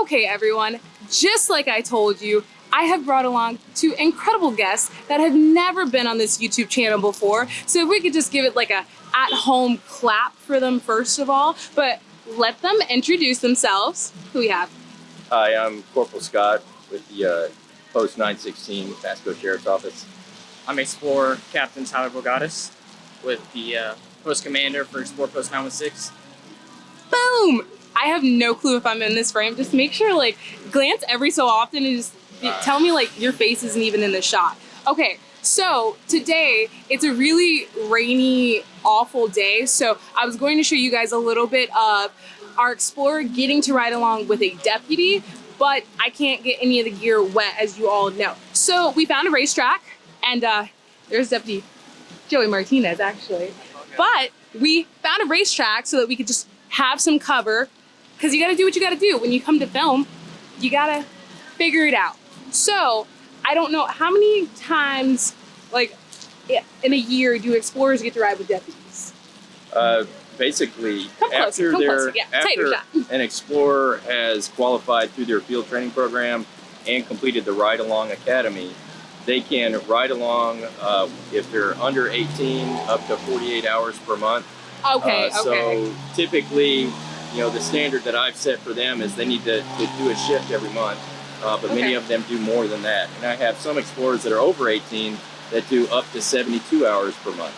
Okay, everyone, just like I told you, I have brought along two incredible guests that have never been on this YouTube channel before. So if we could just give it like a at-home clap for them first of all, but let them introduce themselves. Who we have? Hi, I'm Corporal Scott with the uh, Post 916 Pasco Sheriff's Office. I'm Explorer Captain Tyler Bogatis with the uh, Post Commander for Explorer Post 916. Boom! I have no clue if I'm in this frame. Just make sure, like, glance every so often and just tell me, like, your face isn't even in the shot. Okay, so today it's a really rainy, awful day. So I was going to show you guys a little bit of our Explorer getting to ride along with a deputy, but I can't get any of the gear wet, as you all know. So we found a racetrack, and uh, there's Deputy Joey Martinez, actually. But we found a racetrack so that we could just have some cover because you got to do what you got to do when you come to film. You got to figure it out. So I don't know how many times, like in a year, do explorers get to ride with deputies? Uh, basically, Come closer, after, come their. Yeah, after shot. an explorer has qualified through their field training program and completed the Ride Along Academy, they can ride along uh, if they're under 18 up to 48 hours per month. Okay, Uh, okay. So typically, you know, the standard that I've set for them is they need to, to do a shift every month, uh, but many of them do more than that. And I have some explorers that are over 18 that do up to 72 hours per month.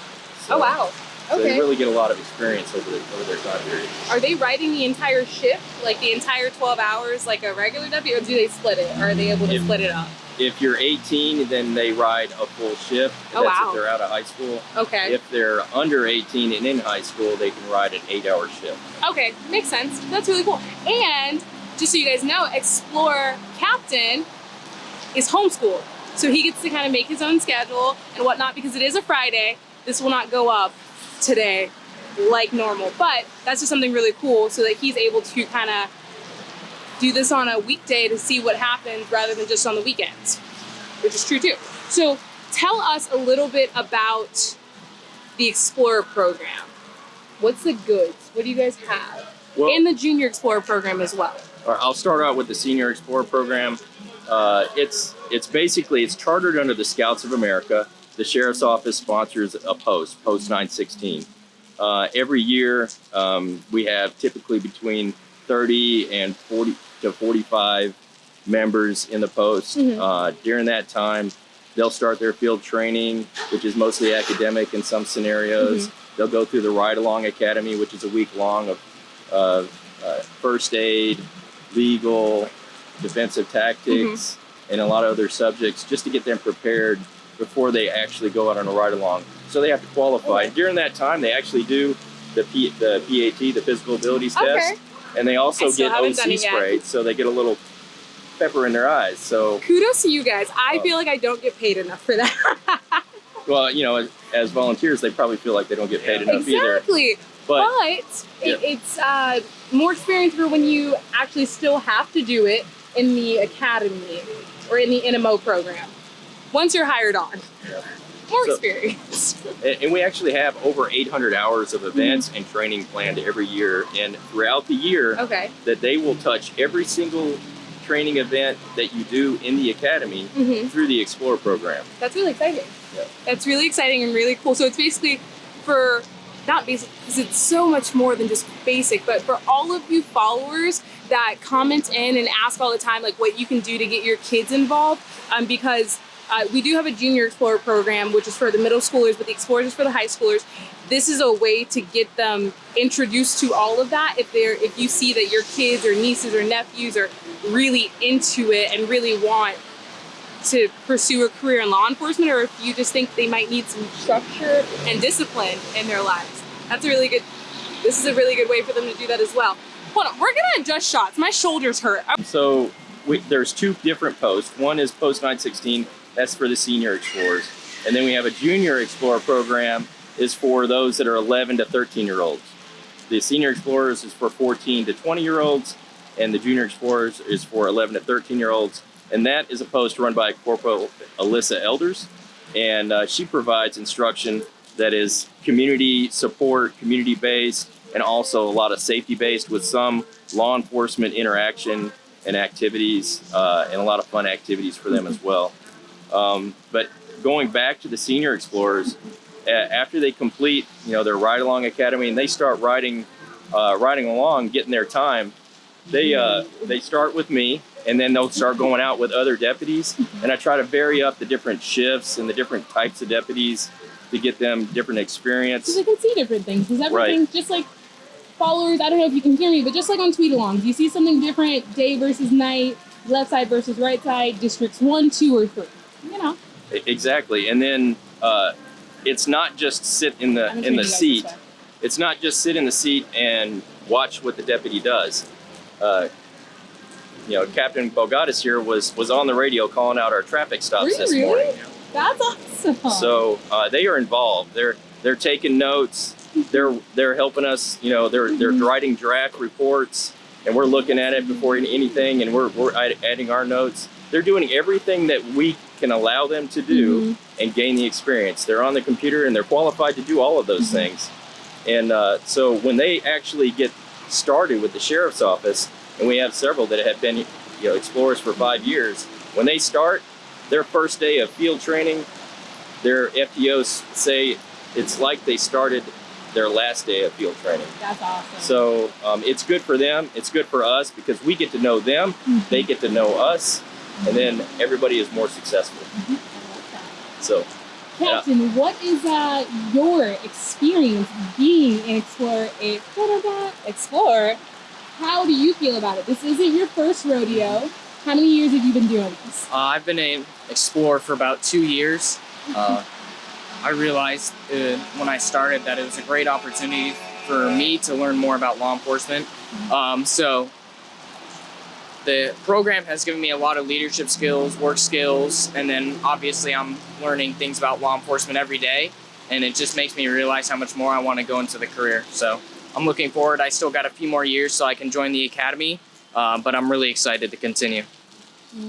So, oh wow. Okay. So they really get a lot of experience over, the, over their time period. Are they riding the entire shift, like the entire 12 hours, like a regular deputy, or do they split it? Or are they able to If- split it up? If you're 18, then they ride a full shift. Oh, That's wow. if they're out of high school. Okay. If they're under 18 and in high school, they can ride an eight-hour shift. Okay, makes sense. That's really cool. And just so you guys know, Explore Captain is homeschooled. So he gets to kind of make his own schedule and whatnot because it is a Friday. This will not go up today like normal, but that's just something really cool so that he's able to kind of do this on a weekday to see what happens rather than just on the weekends, which is true too. So tell us a little bit about the Explorer program. What's the goods? What do you guys have? Well, and the Junior Explorer program as well. All right, I'll start out with the Senior Explorer program. Uh, it's it's basically it's chartered under the Scouts of America. The sheriff's office sponsors a post, Post 916. Uh, every year, um, we have typically between 30 and 40 to 45 members in the post. Mhm. Uh, during that time, they'll start their field training, which is mostly academic in some scenarios. They'll go through the Ride Along Academy, which is a week long of uh, uh, first aid, legal, defensive tactics, and a lot of other subjects just to get them prepared before they actually go out on a ride along. So they have to qualify. Okay. During that time, they actually do the, P, the PAT, the physical abilities Okay. test, and they also get OC sprayed, so they get a little pepper in their eyes. So, Kudos to you guys. I Uh, feel like I don't get paid enough for that. well, you know, as, as volunteers, they probably feel like they don't get paid enough either. exactly. But, But it, it's uh, more experience for when you actually still have to do it in the academy or in the NMO program. Once you're hired on. Yeah. More So- experience. And and we actually have over 800 hours of events and training planned every year. And throughout the year, Okay. that they will touch every single training event that you do in the academy hmm through the Explore program. That's really exciting. Yeah. That's really exciting and really cool. So it's basically for not basic because it's so much more than just basic, but for all of you followers that comment in and ask all the time, like what you can do to get your kids involved, um, because uh, we do have a junior explorer program, which is for the middle schoolers, but the explorers is for the high schoolers. This is a way to get them introduced to all of that. If they're, if you see that your kids or nieces or nephews are really into it and really want to pursue a career in law enforcement or if you just think they might need some structure and discipline in their lives. That's a really good, this is a really good way for them to do that as well. Hold on, we're gonna adjust shots. My shoulders hurt. So we, there's two different posts. One is Post 916, that's for the senior explorers. And then we have a junior explorer program is for those that are 11 to 13 year olds. The senior explorers is for 14 to 20 year olds, and the junior explorers is for 11 to 13 year olds. And that is a post run by Corporal Alyssa Elders, and uh, she provides instruction that is community support, community based, and also a lot of safety based with some law enforcement interaction and activities uh, and a lot of fun activities for them as well. Um, but going back to the senior explorers, after they complete, you know, their ride along academy and they start riding, uh, riding along, getting their time, they uh, they start with me and then they'll start going out with other deputies and I try to vary up the different shifts and the different types of deputies to get them different experience. Because I can see different things. Because everything, just like followers, I don't know if you can hear me, but just like on tweet alongs, you see something different day versus night, left side versus right side, districts one, two, or three. You know, Exactly, and then uh, it's not just sit in the I'm in the seat. It's not just sit in the seat and watch what the deputy does. Uh, you know, Captain Bogatis here was was on the radio calling out our traffic stops you this morning. That's awesome. So uh, they are involved. They're they're taking notes. They're they're helping us. You know, they're they're Mhm. writing draft reports, and we're looking at it before anything, and we're we're adding our notes. They're doing everything that we can allow them to do Mhm. and gain the experience. They're on the computer and they're qualified to do all of those Mhm. things. And uh, so when they actually get started with the sheriff's office, and we have several that have been, you know, explorers for five years, when they start their first day of field training, their FTOs say it's like they started their last day of field training. That's awesome. So um, it's good for them. It's good for us because we get to know them. Mhm. They get to know us, and then everybody is more successful. I like. So. Captain, what is uh, your experience being an explorer, a explorer? How do you feel about it? This isn't your first rodeo. How many years have you been doing this? Uh, I've been an explorer for about two years. Uh, I realized uh, when I started that it was a great opportunity for me to learn more about law enforcement. Um, so the program has given me a lot of leadership skills, work skills, and then obviously I'm learning things about law enforcement every day. And it just makes me realize how much more I want to go into the career. So I'm looking forward. I still got a few more years so I can join the academy, uh, but I'm really excited to continue.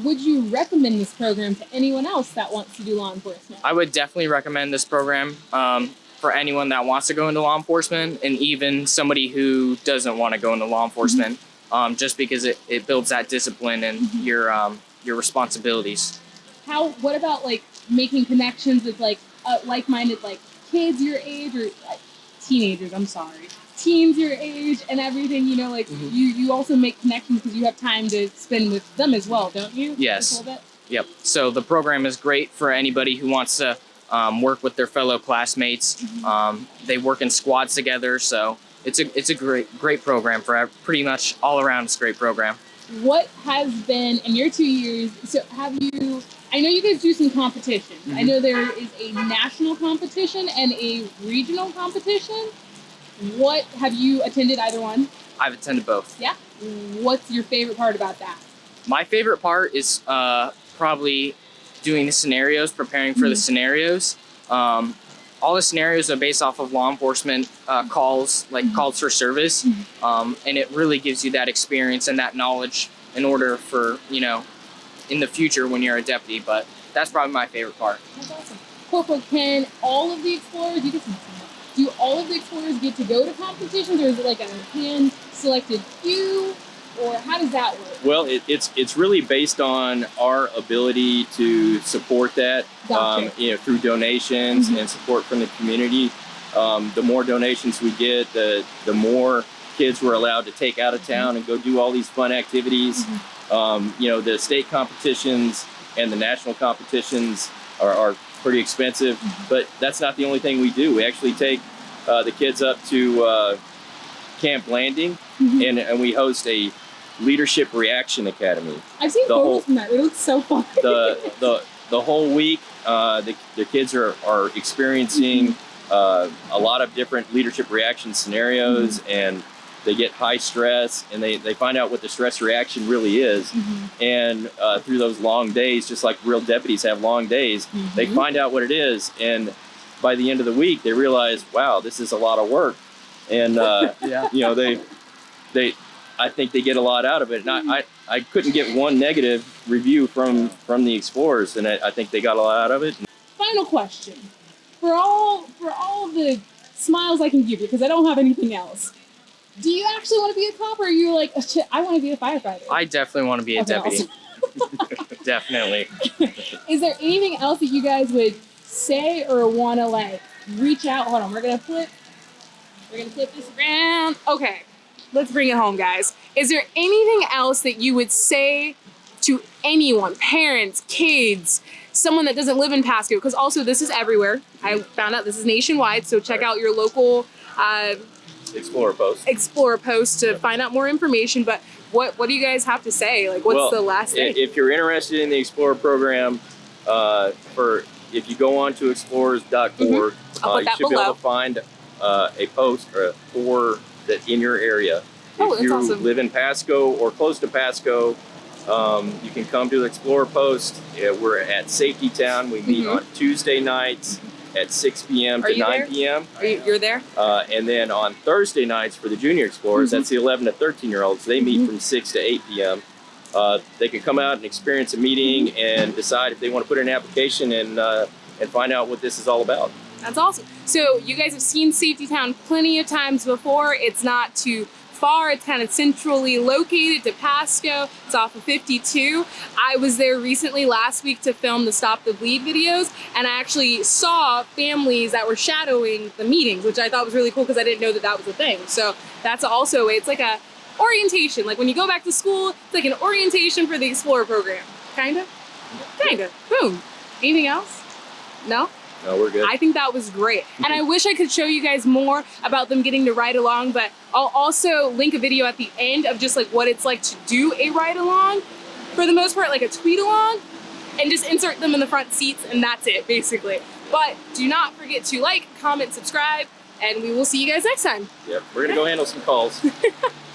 Would you recommend this program to anyone else that wants to do law enforcement? I would definitely recommend this program um, for anyone that wants to go into law enforcement and even somebody who doesn't want to go into law enforcement, um, just because it, it builds that discipline and Mhm. your um, your responsibilities. How? What about like making connections with like uh, like-minded like kids your age or like, teenagers? I'm sorry, teens your age and everything. You know, like Mhm. you you also make connections because you have time to spend with them as well, don't you? Yes. Just a little bit? Yep. So the program is great for anybody who wants to um, work with their fellow classmates. Um, they work in squads together, so it's a it's a great great program for pretty much all around. It's a great program. What has been in your two years? So have you? I know you guys do some competitions. I Mhm. know there is a national competition and a regional competition. What have you attended either one? I've attended both. Yeah. What's your favorite part about that? My favorite part is uh, probably doing the scenarios, preparing for the Mhm. scenarios. Um, all the scenarios are based off of law enforcement uh, calls, like Mhm. calls for service, Mhm. um, and it really gives you that experience and that knowledge in order for you know, in the future when you're a deputy. But that's probably my favorite part. That's awesome. Corporal, can all of the explorers, you can do all of the explorers get to go to competitions or is it like a hand selected few? Or how does that work? Well, it, it's it's really based on our ability to support that, Gotcha. um, you know, through donations Mhm. and support from the community. Um, the more donations we get, the the more kids we're allowed to take out of town and go do all these fun activities. Um, you know, the state competitions and the national competitions are, are pretty expensive, but that's not the only thing we do. We actually take uh, the kids up to uh, Camp Blanding Mhm. and, and we host a leadership reaction academy I've seen the photos whole- from that. It looks so fun. the the the whole week uh, the, the kids are, are experiencing uh, a lot of different leadership reaction scenarios and they get high stress and they, they find out what the stress reaction really is Mhm. and uh, through those long days just like real deputies have long days they Mhm. find out what it is and by the end of the week they realize wow this is a lot of work and uh, Yeah. you know they they I think they get a lot out of it. And I, I, I couldn't get one negative review from from the explorers, and I, I think they got a lot out of it. Final question. For all for all the smiles I can give you, because I don't have anything else. Do you actually want to be a cop, or are you like, "Oh, shit, I want to be a firefighter? I definitely want to be a Okay, deputy. Definitely. Is there anything else that you guys would say or want to like reach out? Hold on, we're gonna flip. We're gonna flip this around. Okay, let's bring it home, guys. Is there anything else that you would say to anyone, parents, kids, someone that doesn't live in Pasco? Because also this is everywhere. I found out this is nationwide, so check out your local uh, Explorer Post. Explorer post to find out more information. But what what do you guys have to say? Like, what's Well, the last thing? If you're interested in the Explorer program, uh, for if you go on to explorers.org, Mm-hmm. Uh, you should be able to find uh, a post or for that in your area. Oh, if you awesome. live in Pasco or close to Pasco, um, you can come to the Explorer Post. Yeah, we're at Safety Town. We meet Mhm. on Tuesday nights at 6 p.m. Are to 9 p.m. Are you, you're there? Uh, and then on Thursday nights for the junior explorers, Mhm. that's the 11 to 13 year olds. They meet Mhm. from 6 to 8 p.m. Uh, they can come out and experience a meeting and decide if they want to put in an application and uh, and find out what this is all about. That's awesome. So you guys have seen Safety Town plenty of times before. It's not too far. It's kind of centrally located to Pasco. It's off of 52. I was there recently last week to film the Stop the Bleed videos, and I actually saw families that were shadowing the meetings, which I thought was really cool because I didn't know that that was a thing. So that's also it's like a orientation. Like when you go back to school, it's like an orientation for the Explorer program. Kinda. Kinda. Boom. Anything else? No. No, we're good. I think that was great. And I wish I could show you guys more about them getting to ride along, but I'll also link a video at the end of just like what it's like to do a ride along. For the most part, like a tweet along, and just insert them in the front seats, and that's it, basically. But do not forget to like, comment, subscribe, and we will see you guys next time. yep, we're gonna go handle some calls.